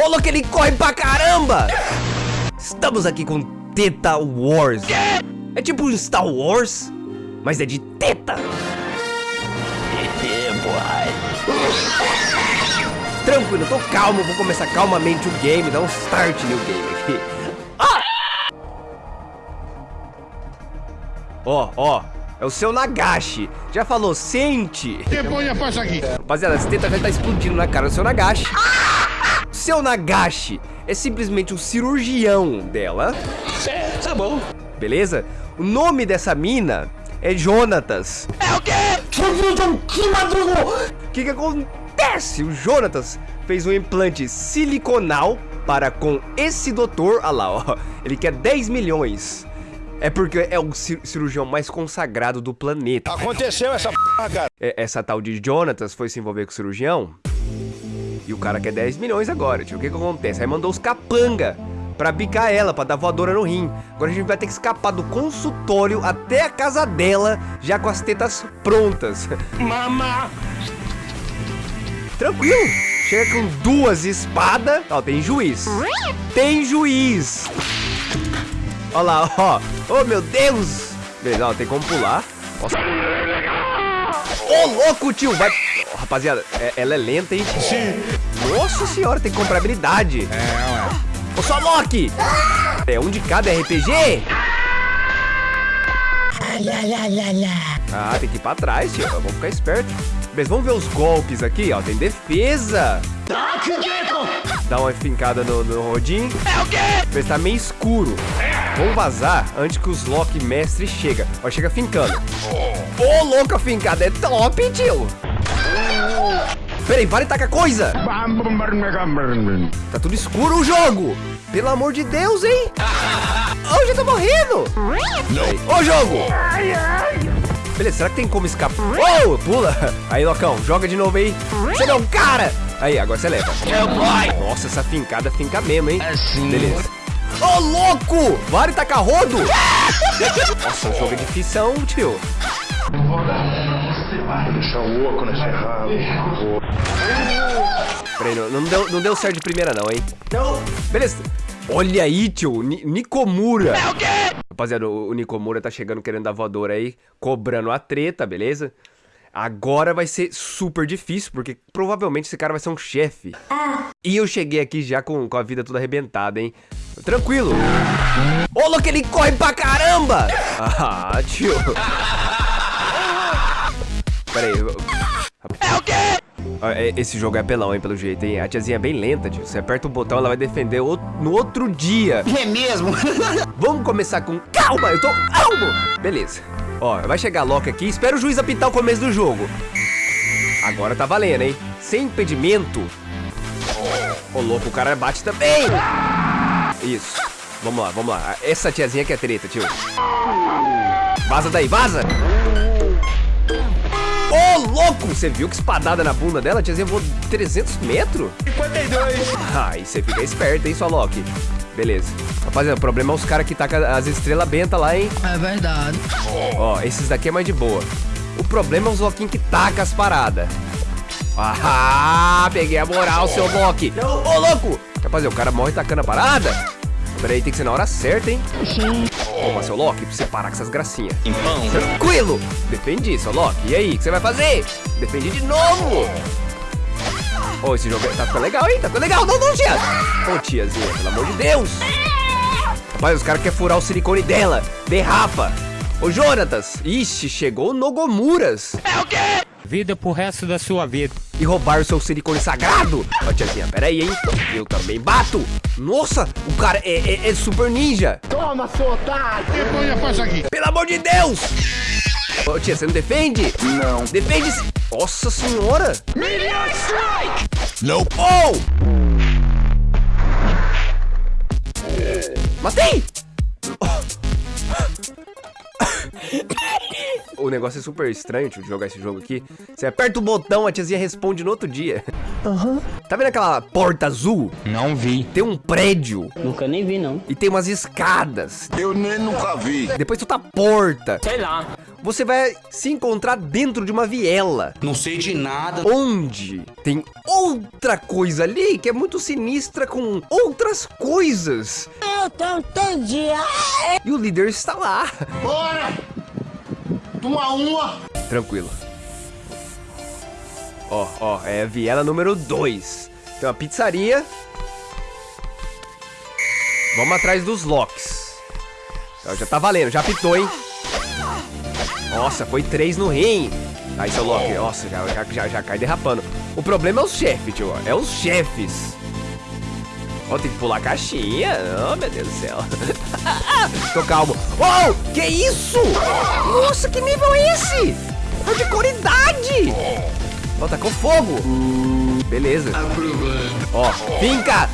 Ô, louco, ele corre pra caramba! Estamos aqui com Teta Wars. É tipo um Star Wars, mas é de teta. Tranquilo, tô calmo, vou começar calmamente o game, dar um start no game aqui. Ah! Ó, ó, é o seu Nagashi. Já falou, sente. Põe a faixa aqui. Rapaziada, essa teta já tá explodindo na cara do seu Nagashi. Seu Nagashi é simplesmente o cirurgião dela. É, tá bom. Beleza? O nome dessa mina é Jonatas. É o quê? O que que acontece? O Jonatas fez um implante siliconal para com esse doutor. Olha lá, ó. Ele quer 10 milhões. É porque é o cir- cirurgião mais consagrado do planeta. Aconteceu essa porra, cara. É- Essa tal de Jonatas foi se envolver com o cirurgião. E o cara quer 10 milhões agora, tio. O que que acontece? Aí mandou os capanga pra bicar ela, pra dar voadora no rim. Agora a gente vai ter que escapar do consultório até a casa dela, já com as tetas prontas. Mama. Tranquilo. Chega com duas espadas. Ó, tem juiz. Tem juiz. Ó lá, ó. Oh, meu Deus. Beleza, ó, tem como pular. Nossa. Ô, louco, tio. Vai... Rapaziada, é- ela é lenta, hein? Sim. Nossa senhora, tem que comprar habilidade. É, Ô, só Loki. É um de cada RPG? Ah, tem que ir pra trás, tio. Vamos ficar esperto. Beleza, vamos ver os golpes aqui, ó. Tem defesa. Dá uma fincada no, no rodinho. É o quê? Mas tá meio escuro. Vamos vazar antes que os Loki mestre chega. Ó, chega fincando. Ô, louco, a fincada é top, tio. Peraí, vale tacar coisa. Tá tudo escuro o jogo. Pelo amor de Deus, hein? Oh, já tô morrendo. Ô, jogo. Beleza, será que tem como escapar? Oh, pula. Aí, Locão, joga de novo aí. Você não, cara. Aí, agora você leva. Nossa, essa fincada finca mesmo, hein? Assim. Beleza. Ô, louco! Vale tacar rodo? Nossa, o jogo é difícil, tio. Deixa o oco. Peraí, não, não deu, não deu certo de primeira não, hein? Não. Beleza. Olha aí, tio. Ni Nikomura. É o quê? Rapaziada, o, o Nikomura tá chegando querendo dar voadora aí, cobrando a treta, beleza? Agora vai ser super difícil, porque provavelmente esse cara vai ser um chefe. E eu cheguei aqui já com, com a vida toda arrebentada, hein? Tranquilo. Ô, louco, ele corre pra caramba! Ah, tio. Pera aí. É o quê? Esse jogo é apelão, hein, pelo jeito, hein? A tiazinha é bem lenta, tio. Você aperta o botão, ela vai defender o- no outro dia. É mesmo? Vamos começar com calma, eu tô calmo. Beleza. Ó, vai chegar Loki aqui, espera o juiz apitar o começo do jogo. Agora tá valendo, hein? Sem impedimento. Ô, louco, o cara bate também. Isso. Vamos lá, vamos lá. Essa tiazinha que é treta, tio. Vaza daí, vaza. Louco! Você viu que espadada na bunda dela? A tiazinha voou 300 metros? 52. Aí você fica esperto, hein, sua Loki. Beleza. Rapaziada, o problema é os caras que tacam as estrelas bentas lá, hein? É verdade. Ó, esses daqui é mais de boa. O problema é os Loquinhos que tacam as paradas. Ah, peguei a moral, seu Loki. Ô, louco! Rapaziada, o cara morre tacando a parada? Pera aí, tem que ser na hora certa, hein? Toma, seu Loki, pra você parar com essas gracinhas. Tranquilo! Defendi, seu Loki. E aí, o que você vai fazer? Defendi de novo! Ô, esse jogo tá ficando legal, hein? Tá ficando legal. Não, não, tia! Ô, tiazinha, pelo amor de Deus! Rapaz, os caras querem furar o silicone dela. Derrapa. Ô, Jonatas. Ixi, chegou o Nogomuras. Vida pro resto da sua vida. E roubar o seu silicone sagrado. Ó, tiazinha, pera aí, hein? Eu também bato. Nossa, o cara é, é- é super ninja. Põe a faixa aqui. Pelo amor de Deus! Ô, tia, você não defende? Não. Defende... -se. Nossa senhora! Não. Oh! Matei! O negócio é super estranho, tio, de jogar esse jogo aqui. Você aperta o botão, a tiazinha responde no outro dia. Tá vendo aquela porta azul? Não vi. Tem um prédio Nunca nem vi, não. e tem umas escadas. Eu nem nunca vi. Depois tu tá porta. Sei lá. Você vai se encontrar dentro de uma viela. Não sei de nada. Onde tem outra coisa ali que é muito sinistra com outras coisas. Eu tô entendi. E o líder está lá. Bora! Uma uma. Tranquilo. Ó, ó, é a viela número 2. Tem uma pizzaria. Vamos atrás dos locks. Já tá valendo, já pitou, hein? Nossa, foi três no rim. Aí, seu Loki, nossa, já, já, já, já cai derrapando. O problema é os chefes, tio. É os chefes. Ó, tem que pular a caixinha. Oh, meu Deus do céu. Tô calmo. Oh, que isso? Nossa, que nível é esse? É de coridade. Ó, tacou fogo. Beleza. Ó, finca.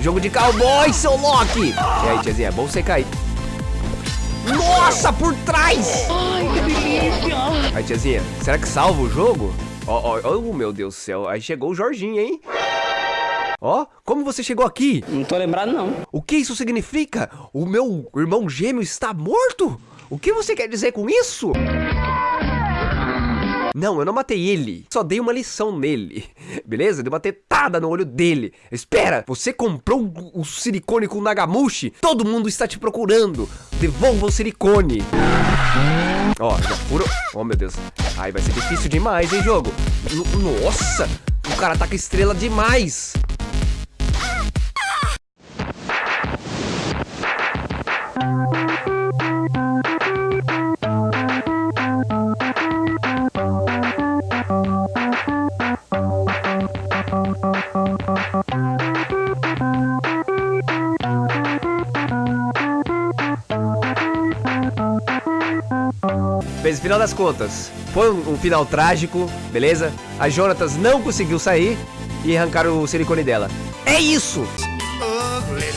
Jogo de cowboy, seu Loki. E aí, tiazinha, é bom você cair. Nossa, por trás! Ai, que delícia! Aí, tiazinha, será que salva o jogo? Ó, ó, ó, oh, meu Deus do céu, aí chegou o Jorginho, hein? Ó, como você chegou aqui? Não tô lembrado, não. O que isso significa? O meu irmão gêmeo está morto? O que você quer dizer com isso? Não, eu não matei ele. Só dei uma lição nele. Beleza? Dei uma tetada no olho dele. Espera, você comprou o silicone com Nagamushi? Todo mundo está te procurando. Devolva o silicone. Ó, já furou. Oh, meu Deus. Ai, vai ser difícil demais, hein, jogo? N Nossa, o cara tá com estrela demais. Final das contas, foi um, um, final trágico, beleza? A Jonatas não conseguiu sair e arrancaram o silicone dela. É isso! Ugly